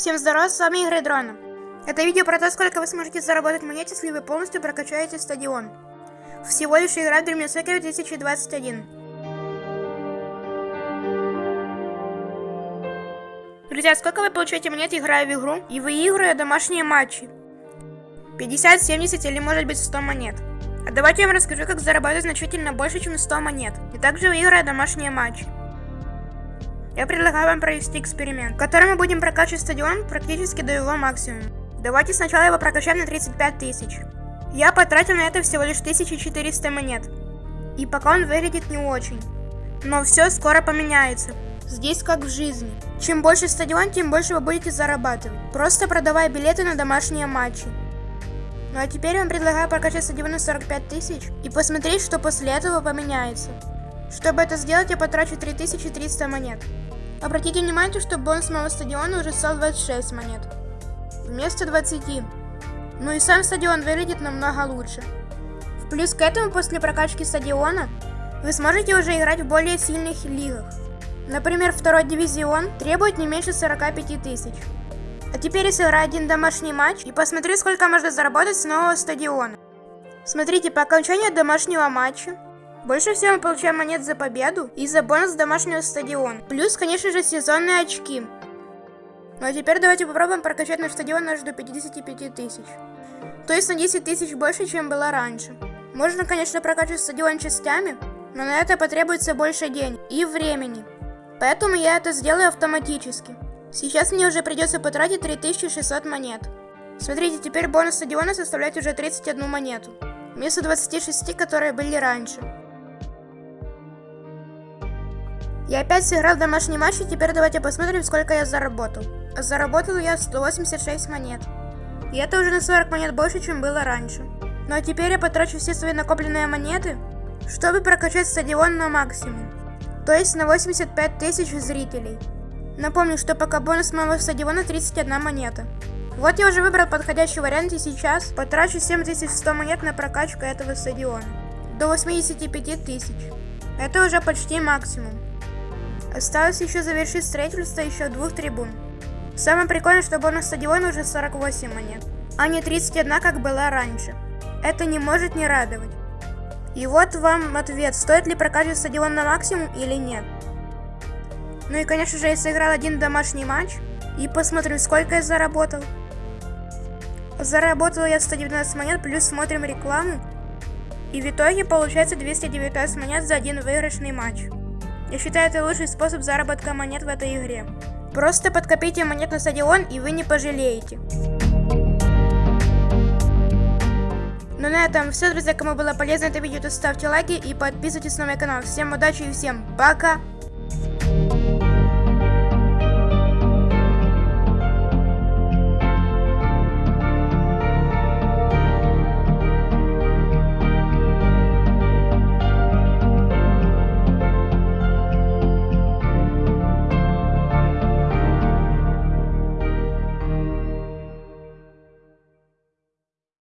Всем здорова, с вами Игры Дрона. Это видео про то, сколько вы сможете заработать монет, если вы полностью прокачаете стадион. Всего лишь игра Dream Soccer 2021. Друзья, сколько вы получаете монет, играя в игру и выигрывая домашние матчи? 50, 70 или может быть 100 монет. А давайте я вам расскажу, как заработать значительно больше, чем 100 монет. И также выиграя домашние матчи. Я предлагаю вам провести эксперимент, в мы будем прокачивать стадион практически до его максимума. Давайте сначала его прокачаем на 35 тысяч. Я потратил на это всего лишь 1400 монет. И пока он выглядит не очень. Но все скоро поменяется. Здесь как в жизни. Чем больше стадион, тем больше вы будете зарабатывать. Просто продавая билеты на домашние матчи. Ну а теперь я вам предлагаю прокачать стадион на 45 тысяч и посмотреть, что после этого поменяется. Чтобы это сделать, я потрачу 3300 монет. Обратите внимание, что бонус моего стадиона уже стал 26 монет. Вместо 20. Ну и сам стадион выглядит намного лучше. В плюс к этому, после прокачки стадиона, вы сможете уже играть в более сильных лигах. Например, второй дивизион требует не меньше 45 тысяч. А теперь я сыграю один домашний матч и посмотрю, сколько можно заработать с нового стадиона. Смотрите, по окончанию домашнего матча больше всего мы получаем монет за победу и за бонус домашнего стадиона. Плюс, конечно же, сезонные очки. Ну а теперь давайте попробуем прокачать наш стадион аж до 55 тысяч. То есть на 10 тысяч больше, чем было раньше. Можно, конечно, прокачивать стадион частями, но на это потребуется больше денег и времени. Поэтому я это сделаю автоматически. Сейчас мне уже придется потратить 3600 монет. Смотрите, теперь бонус стадиона составляет уже 31 монету. Вместо 26, которые были раньше. Я опять сыграл домашний матч, и теперь давайте посмотрим, сколько я заработал. Заработал я 186 монет. И это уже на 40 монет больше, чем было раньше. Ну а теперь я потрачу все свои накопленные монеты, чтобы прокачать стадион на максимум. То есть на 85 тысяч зрителей. Напомню, что пока бонус моего стадиона 31 монета. Вот я уже выбрал подходящий вариант и сейчас потрачу 7100 монет на прокачку этого стадиона. До 85 тысяч. Это уже почти максимум. Осталось еще завершить строительство еще двух трибун. Самое прикольное, что бонус стадиона уже 48 монет, а не 31, как была раньше. Это не может не радовать. И вот вам ответ, стоит ли прокачивать стадион на максимум или нет. Ну и конечно же я сыграл один домашний матч и посмотрим сколько я заработал. Заработал я 119 монет, плюс смотрим рекламу. И в итоге получается 219 монет за один выигрышный матч. Я считаю, это лучший способ заработка монет в этой игре. Просто подкопите монет на стадион, и вы не пожалеете. Ну на этом все, друзья. Кому было полезно это видео, то ставьте лайки и подписывайтесь на мой канал. Всем удачи и всем пока!